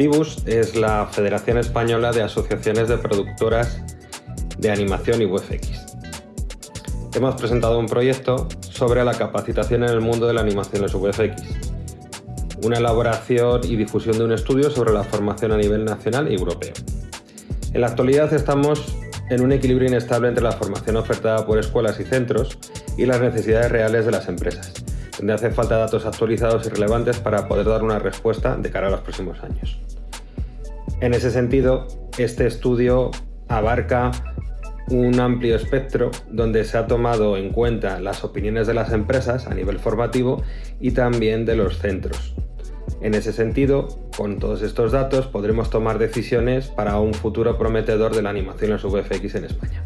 Vibus es la Federación Española de Asociaciones de Productoras de Animación y VFX. Hemos presentado un proyecto sobre la capacitación en el mundo de la animación en VFX, una elaboración y difusión de un estudio sobre la formación a nivel nacional y europeo. En la actualidad estamos en un equilibrio inestable entre la formación ofertada por escuelas y centros y las necesidades reales de las empresas, donde hace falta datos actualizados y relevantes para poder dar una respuesta de cara a los próximos años. En ese sentido, este estudio abarca un amplio espectro donde se ha tomado en cuenta las opiniones de las empresas a nivel formativo y también de los centros. En ese sentido, con todos estos datos podremos tomar decisiones para un futuro prometedor de la animación en VFX en España.